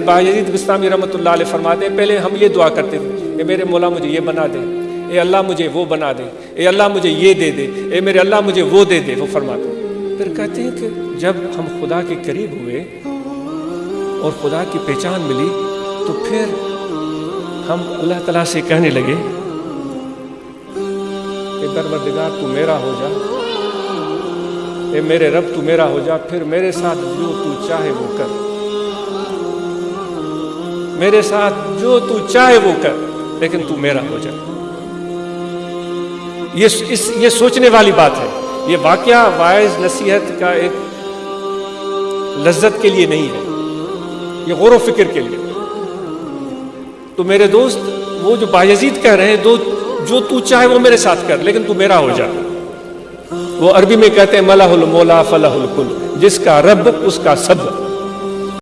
बाजीद बिस्तामी रहमत फरमाते हैं, पहले हम ये दुआ करते थे कि मेरे मौला मुझे ये बना दे, ए अल्लाह मुझे वो बना दे, ए अल्लाह मुझे ये दे दे, ए मेरे अल्लाह मुझे वो दे दे, वो फरमाते फिर कहते हैं कि जब हम खुदा के करीब हुए और खुदा की पहचान मिली तो फिर हम अल्लाह तला से कहने लगे कि दरबरदिगार तू मेरा हो जा, ए मेरे रब, तू मेरा हो जा, फिर मेरे साथ जो तू चाहे वो कर। मेरे साथ जो तू चाहे वो कर, लेकिन तू मेरा हो जा। ये इस ये सोचने वाली बात है। ये वाक्य वायज नसीहत का एक लज्जत के लिए नहीं है। ये गौर फ़िक्र के लिए। तो मेरे दोस्त, वो जो बायजीद कह रहे हैं, दो जो तू चाहे वो मेरे साथ कर, लेकिन तू मेरा हो जा। वो अरबी में कहते हैं, मलाहुल मोला फलाहुल कुल, जिसका रब, उसका सब